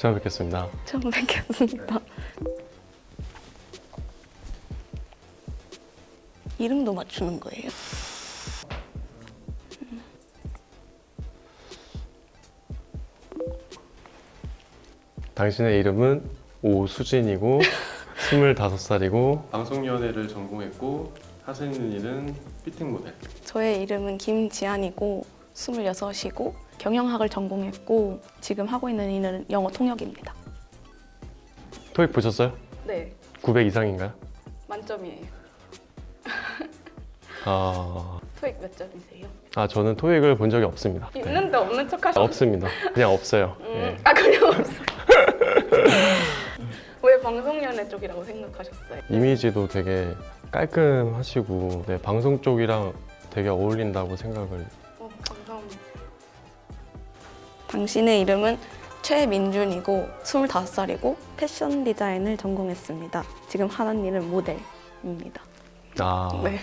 처음 뵙겠습니다. 처음 뵙겠습니다. 이름도 맞추는 거예요? 당신의 이름은 오수진이고 25살이고 방송연애를 전공했고 하시는 일은 피팅 모델. 저의 이름은 김지안이고 26이고 경영학을 전공했고 지금 하고 있는 일은 영어 통역입니다. 토익 보셨어요? 네, 900 이상인가요? 만점이에요. 아, 토익 몇 점이세요? 아 저는 토익을 본 적이 없습니다. 네. 있는데 없는 척 하시는 없습니다. 그냥 없어요. 음, 예. 아 그냥 없어요. 왜 방송연애 쪽이라고 생각하셨어요? 이미지도 되게 깔끔하시고 네, 방송 쪽이랑 되게 어울린다고 생각을. 당신의 이름은 최민준이고 25살이고 패션 디자인을 전공했습니다. 지금 하는 일은 모델입니다. 아 네.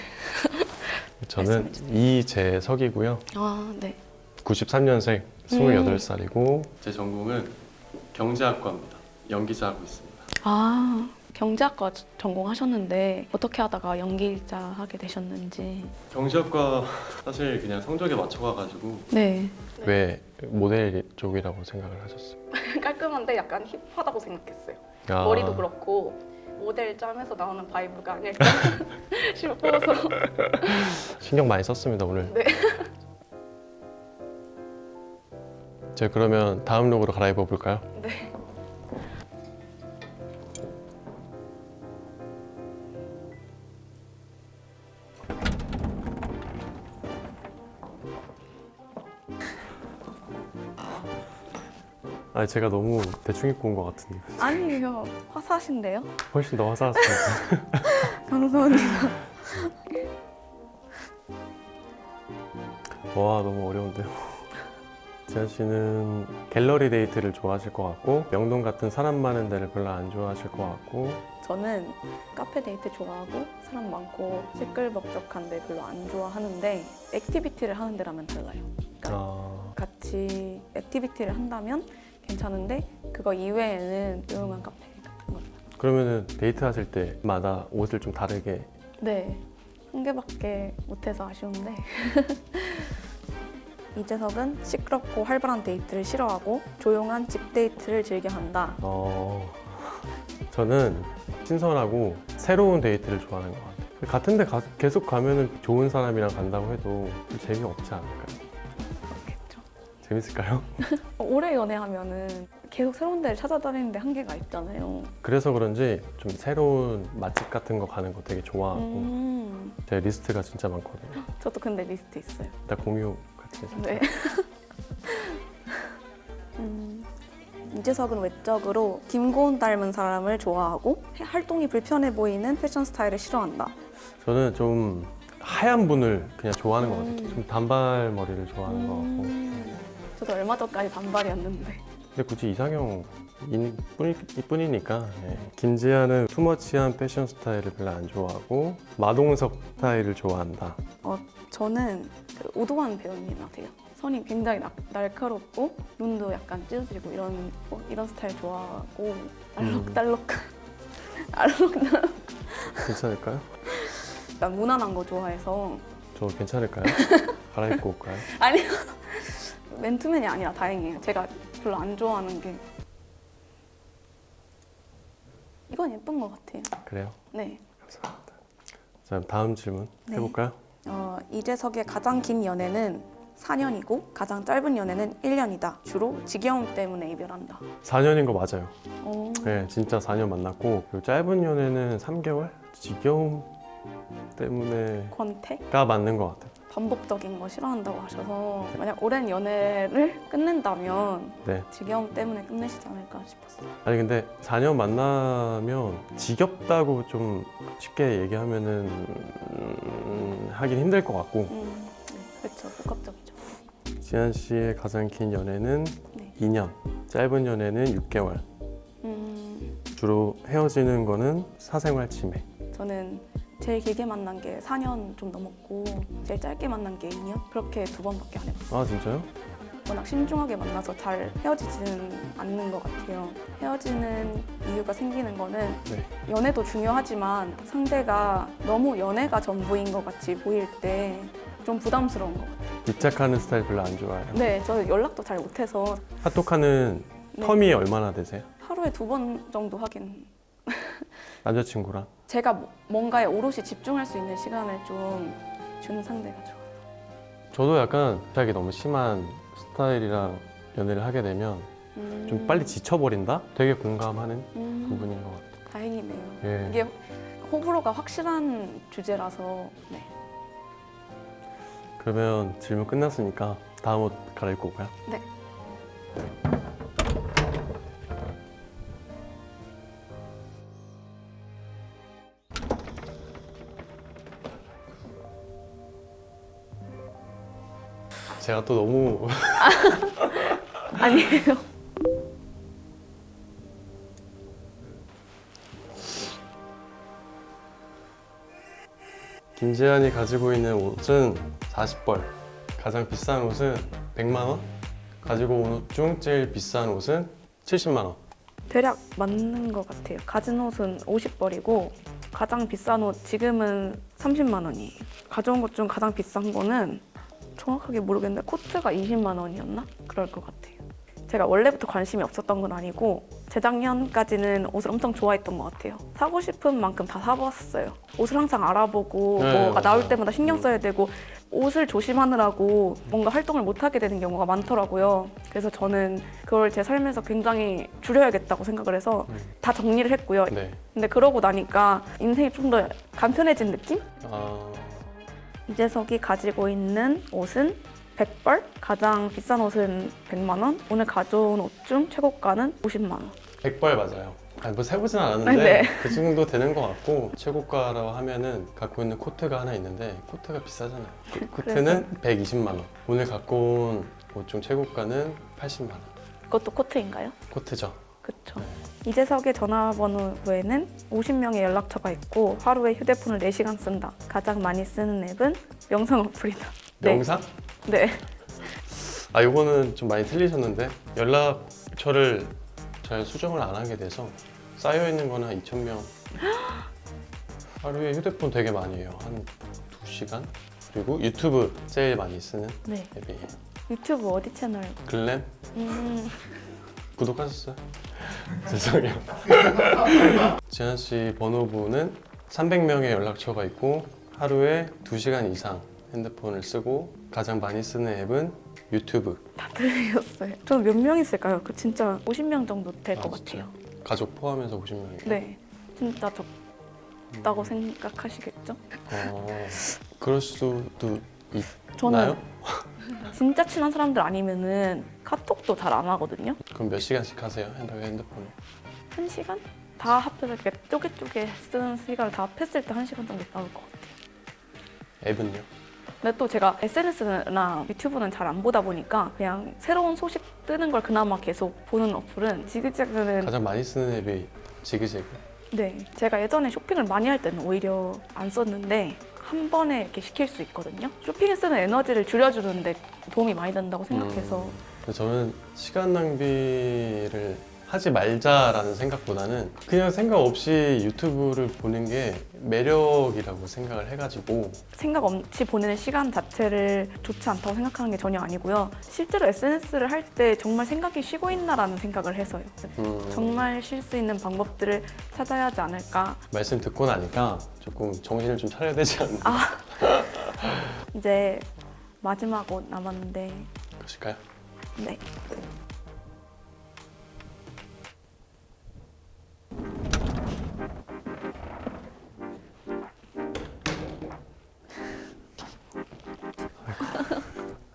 저는. 이재석이고요. 아, 네. 93년생 음. 28살이고 제 전공은 경제학과입니다. 연기자 하고 있습니다. 아, 경제학과 전공하셨는데 어떻게 하다가 연기자 하게 되셨는지. 경제학과 사실 그냥 성적에 맞춰가가지고 네. 왜 모델 쪽이라고 생각을 하셨어요? 깔끔한데 약간 힙하다고 생각했어요. 아, 머리도 그렇고 모델 짬에서 나오는 vibe가 아닐까 싶어서. 신경 많이 썼습니다 오늘. 네. 제가 그러면 다음 룩으로 갈아입어 볼까요? 네. 아 제가 너무 대충 입고 온 것 같은데 아니에요. 화사하신데요? 훨씬 더 화사했습니다. 감사합니다. 와 너무 어려운데요. 지한 씨는 갤러리 데이트를 좋아하실 것 같고 명동 같은 사람 많은 데를 별로 안 좋아하실 것 같고 저는 카페 데이트 좋아하고 사람 많고 시끌벅적한 데 별로 안 좋아하는데 activity를 하는 데라면 달라요. 아, 같이 activity를 한다면 괜찮은데 그거 이외에는 조용한 카페 같은 거. 그러면은 데이트 하실 때마다 옷을 좀 다르게 네. 한 개밖에 못해서 아쉬운데. 이재석은 시끄럽고 활발한 데이트를 싫어하고 조용한 집 데이트를 즐겨 한다. 어, 저는 신선하고 새로운 데이트를 좋아하는 것 같아요. 같은 데 가- 계속 가면 은 좋은 사람이랑 간다고 해도 좀 재미없지 않을까요? 재밌을까요? 오래 연애하면은 계속 새로운 데를 찾아다니는데 한계가 있잖아요. 그래서 그런지 좀 새로운 맛집 같은 거 가는 거 되게 좋아하고 음, 제 리스트가 진짜 많거든요. 저도 근데 리스트 있어요. 일단 공유 같이 해서 네. 음, 이재석은 외적으로 김고은 닮은 사람을 좋아하고 활동이 불편해 보이는 패션 스타일을 싫어한다. 저는 좀 하얀 분을 그냥 좋아하는 것 같아요. 음. 좀 단발머리를 좋아하는 것 같고 음, 저도 얼마 전까지 단발이었는데. 근데 굳이 이상형 이뿐이니까 네. 김지아는 투머치한 패션 스타일을 별로 안 좋아하고 마동석 스타일을 좋아한다. 어, 저는 그 오도환 배우님 아세요? 선이 굉장히 나- 날카롭고 눈도 약간 찢어지고 이런 어, 이런 스타일 좋아하고 알록달록한 알록달록 괜찮을까요? 약간 무난한 거 좋아해서 저 괜찮을까요? 갈아입고 올까요? 아니요 맨투맨이 아니라 다행이에요. 제가 별로 안 좋아하는 게 이건 예쁜 것 같아요. 그래요. 네. 감사합니다. 자 다음 질문 네. 해볼까요? 어, 이재석의 가장 긴 연애는 4년이고 가장 짧은 연애는 1년이다. 주로 지겨움 때문에 이별한다. 4년인 거 맞아요. 어, 네, 진짜 4년 만났고 짧은 연애는 3개월? 지겨움 때문에가 권태? 맞는 것 같아요. 반복적인 거 싫어한다고 하셔서 만약 오랜 연애를 끝낸다면 네. 지겨움 때문에 끝내시지 않을까 싶었어요. 아니 근데 4년 만나면 지겹다고 좀 쉽게 얘기하면은 음, 하긴 힘들 것 같고 음, 네, 그렇죠. 복합적이죠. 지한 씨의 가장 긴 연애는 네. 2년, 짧은 연애는 6개월. 음, 주로 헤어지는 거는 사생활 침해. 저는 제일 길게 만난 게 4년 좀 넘었고 제일 짧게 만난 게 2년? 그렇게 두 번밖에 안 해봤어요. 아 진짜요? 워낙 신중하게 만나서 잘 헤어지지는 않는 것 같아요. 헤어지는 이유가 생기는 거는 네. 연애도 중요하지만 상대가 너무 연애가 전부인 것 같이 보일 때 좀 부담스러운 것 같아요. 입작하는 스타일 별로 안 좋아해요. 네, 저 연락도 잘 못해서 카톡하는 네. 텀이 얼마나 되세요? 하루에 두 번 정도 하긴 남자친구랑? 제가 뭐- 뭔가에 오롯이 집중할 수 있는 시간을 좀 주는 상대가 좋아요. 저도 약간 갑자기 너무 심한 스타일이랑 연애를 하게 되면 음, 좀 빨리 지쳐버린다? 되게 공감하는 음, 부분인 것 같아요. 다행이네요. 예. 이게 호불호가 확실한 주제라서 네. 그러면 질문 끝났으니까 다음 옷 갈아입고 올까요? 네. 제가 또 너무 아니에요. 김재한이 가지고 있는 옷은 40벌 가장 비싼 옷은 100만 원 가지고 온 옷 중 제일 비싼 옷은 70만 원 대략 맞는 것 같아요. 가진 옷은 50벌이고 가장 비싼 옷 지금은 30만 원이에요. 가져온 것 중 가장 비싼 거는 정확하게 모르겠는데 코트가 20만 원이었나? 그럴 것 같아요. 제가 원래부터 관심이 없었던 건 아니고 재작년까지는 옷을 엄청 좋아했던 것 같아요. 사고 싶은 만큼 다 사봤어요. 옷을 항상 알아보고 네, 뭐가 나올. 때마다 신경 써야 되고 옷을 조심하느라고 뭔가 활동을 못 하게 되는 경우가 많더라고요. 그래서 저는 그걸 제 삶에서 굉장히 줄여야겠다고 생각을 해서 음. 다 정리를 했고요. 네. 근데 그러고 나니까 인생이 좀 더 간편해진 느낌? 아, 이재석이 가지고 있는 옷은 100벌, 가장 비싼 옷은 100만 원, 오늘 가져온 옷 중 최고가는 50만 원. 100벌 맞아요. 아니 뭐 세보진 않았는데 네. 그 정도 되는 것 같고 최고가라고 하면은 갖고 있는 코트가 하나 있는데 코트가 비싸잖아요. 그 코트는 120만 원. 오늘 갖고 온 옷 중 최고가는 80만 원. 그것도 코트인가요? 코트죠 그렇죠. 이재석의 전화번호부에는 50명의 연락처가 있고 하루에 휴대폰을 4시간 쓴다. 가장 많이 쓰는 앱은 명상 어플이다. 네. 명상? 네. 아 이거는 좀 많이 틀리셨는데 연락처를 잘 수정을 안 하게 돼서 쌓여 있는 거는 한 2천 명 하루에 휴대폰 되게 많이 해요 한 2시간 그리고 유튜브 제일 많이 쓰는 네. 앱이에요 유튜브 어디 채널? 글램 음, 구독하셨어요? 죄송해요 지한 씨 번호부는 300명의 연락처가 있고 하루에 2시간 이상 핸드폰을 쓰고 가장 많이 쓰는 앱은 유튜브 다 들으셨어요. 저는 몇명 있을까요? 그 진짜 50명 정도 될것 아? 같아요. 가족 포함해서 50명이에요 네. 진짜 적다고 생각하시겠죠? 어, 그럴 수도 저는 있나요? 진짜 친한 사람들 아니면은 카톡도 잘 안 하거든요. 그럼 몇 시간씩 하세요? 핸드- 핸드폰을? 한 시간? 다 합해서 이렇게 쪼개쪼개 쓰는 시간을 다 합했을 때 한 시간 정도 나올 것 같아요. 앱은요? 근데 또 제가 SNS나 유튜브는 잘 안 보다 보니까 그냥 새로운 소식 뜨는 걸 그나마 계속 보는 어플은 지그재그는 가장 많이 쓰는 앱이 지그재그 네 제가 예전에 쇼핑을 많이 할 때는 오히려 안 썼는데 한 번에 이렇게 시킬 수 있거든요. 쇼핑에 쓰는 에너지를 줄여주는데 도움이 많이 된다고 생각해서 음, 근데 저는 시간 낭비를 하지 말자라는 생각보다는 그냥 생각 없이 유튜브를 보는 게 매력이라고 생각을 해가지고 생각 없이 보내는 시간 자체를 좋지 않다고 생각하는 게 전혀 아니고요. 실제로 SNS를 할 때 정말 생각이 쉬고 있나라는 생각을 해서요. 음, 정말 쉴 수 있는 방법들을 찾아야 하지 않을까. 말씀 듣고 나니까 조금 정신을 좀 차려야 되지 않나 아. 이제 마지막 옷 남았는데, 그러실까요? 네.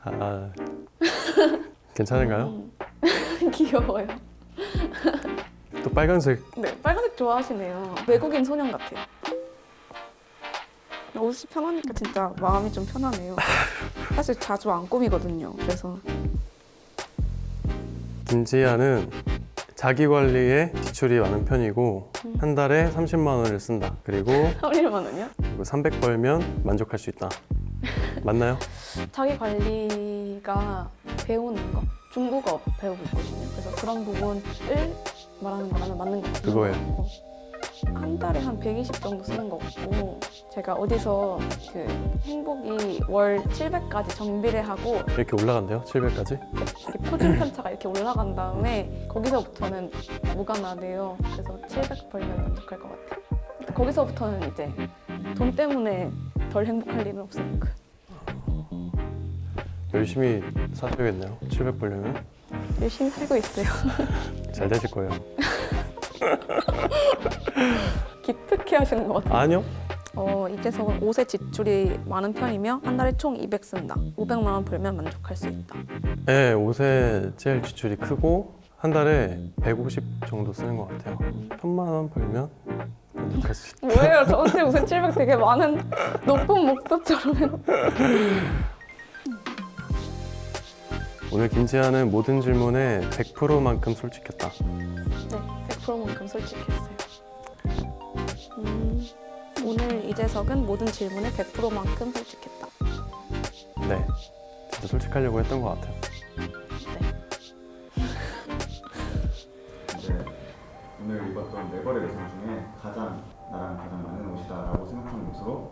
아 괜찮은가요? 음. 귀여워요. 또 빨간색 네, 빨간색 좋아하시네요. 외국인 소년 같아요. 옷이 편하니까 진짜 마음이 좀 편하네요. 사실 자주 안 꾸미거든요. 그래서 김지아는 자기 관리에 지출이 많은 편이고 음. 한 달에 30만 원을 쓴다 그리고 하루만 원이요? 그리고 300 벌면 만족할 수 있다 맞나요? 자기 관리가 배우는 거 중국어 배우고 있거든요. 그래서 그런 부분을 말하는 거라면 맞는 것 같아요. 그거예요. 어. 한 달에 한 120 정도 쓰는 것 같고 제가 어디서 그 행복이 월 700까지 정비를 하고 이렇게 올라간대요 700까지 이렇게 표준 편차가 이렇게 올라간 다음에 거기서부터는 무관하대요. 그래서 700 벌면 만족할 것 같아요. 거기서부터는 이제 돈 때문에 덜 행복할 일은 없으니까. 열심히 사셔야겠네요 700 벌려면 열심히 살고 있어요. 잘 되실 거예요 기특해 하시는 것 같아요. 아니요 어, 이재석은 옷에 지출이 많은 편이며 한 달에 총 200 쓴다. 500만 원 벌면 만족할 수 있다. 네 옷에 제일 지출이 크고 한 달에 150 정도 쓰는 것 같아요 천만 원 벌면 만족할 수 있다 뭐예요? 저한테 무슨 700 되게 많은 높은 목표처럼. 오늘 김지아는 모든 질문에 100%만큼 솔직했다 네, 100%만큼 솔직했어요. 음, 오늘 이재석은 모든 질문에 100%만큼 솔직했다. 네 진짜 솔직하려고 했던 것 같아요 입었던 네 벌의 의상 중에 가장 나랑 가장 맞는 옷이다라고 생각하는 옷으로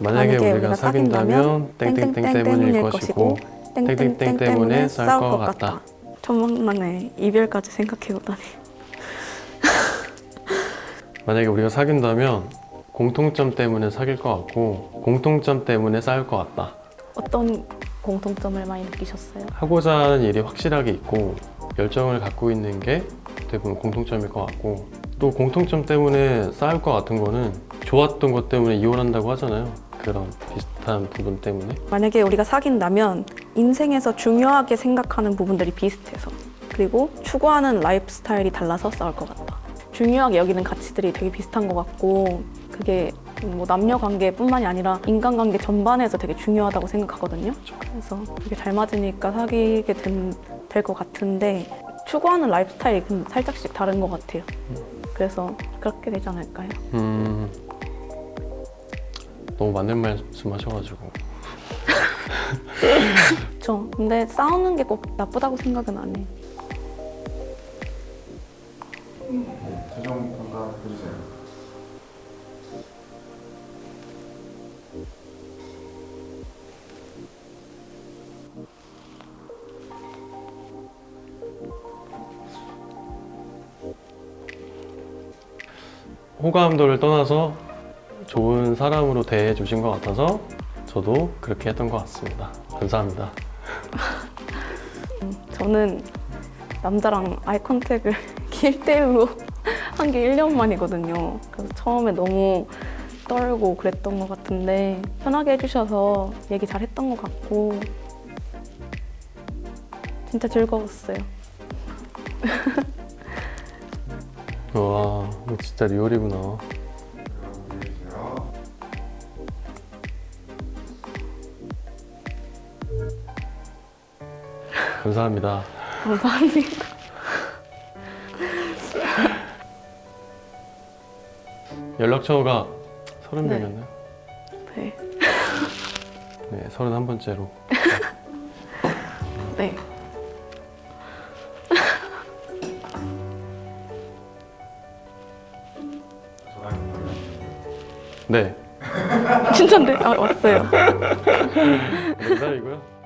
만약에 우리가 사귄다면 땡땡땡 때문일 것이고 땡땡땡 때문에 싸울 것 같다. 천만에 이별까지 생각해보다니. 만약에 우리가 사귄다면 공통점 때문에 사귈 것 같고 공통점 때문에 싸울 것 같다 어떤 공통점을 많이 느끼셨어요? 하고자 하는 일이 확실하게 있고 열정을 갖고 있는 게 대부분 공통점일 것 같고 또 공통점 때문에 싸울 것 같은 거는 좋았던 것 때문에 이혼한다고 하잖아요 그런 비슷한 부분 때문에 만약에 우리가 사귄다면 인생에서 중요하게 생각하는 부분들이 비슷해서 그리고 추구하는 라이프 스타일이 달라서 싸울 것 같다. 중요하게 여기는 가치들이 되게 비슷한 것 같고 그게 뭐 남녀 관계뿐만이 아니라 인간 관계 전반에서 되게 중요하다고 생각하거든요. 그래서 그게 잘 맞으니까 사귀게 될 것 같은데 추구하는 라이프 스타일이 좀 살짝씩 다른 것 같아요. 그래서 그렇게 되지 않을까요? 음 너무 맞는 말씀 하셔가지고 저 근데 싸우는 게 꼭 나쁘다고 생각은 안 해요. 네, 최종 평가 해주세요. 호감도를 떠나서 좋은 사람으로 대해 주신 것 같아서 저도 그렇게 했던 것 같습니다 감사합니다 저는 남자랑 아이 컨택을 1대1로 한 게 1년 만이거든요. 그래서 처음에 너무 떨고 그랬던 것 같은데 편하게 해주셔서 얘기 잘 했던 것 같고 진짜 즐거웠어요. 와 이거 진짜 리얼이구나 감사합니다 감사합니다. 연락처가 30명이었나요? 네. 네 31번째로 네. 전화기 걸려. 네 진짜인데? 아, 왔어요. 기다리고요